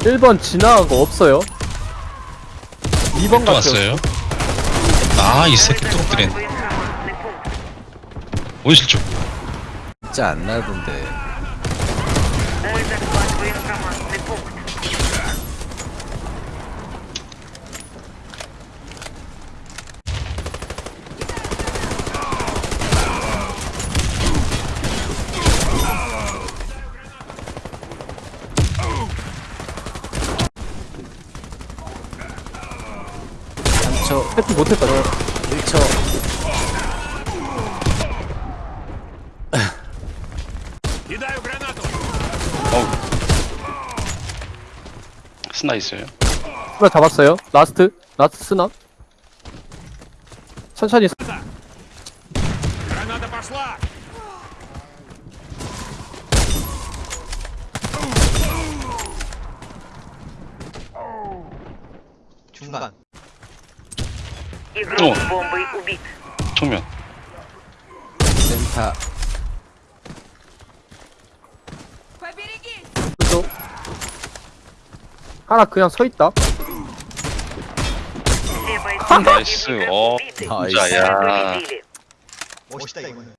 1번 지나간 거 없어요 2번 또 같아요 왔어요. 아, 이 새끼 또 엎드린. 원실주. 진짜 안 나던데. 저 해피 못했다 1초. 스나 있어요. 하나 잡았어요. 라스트. 라스트 스나. 천천히 중간 Игрок О. с бомбой убит. 정면. 센터. 또 하나 그냥 서 있다 Все бойцы 나이스. 어, убиты. 나이스. 진짜, 야. Мы победили. 멋있다 이거는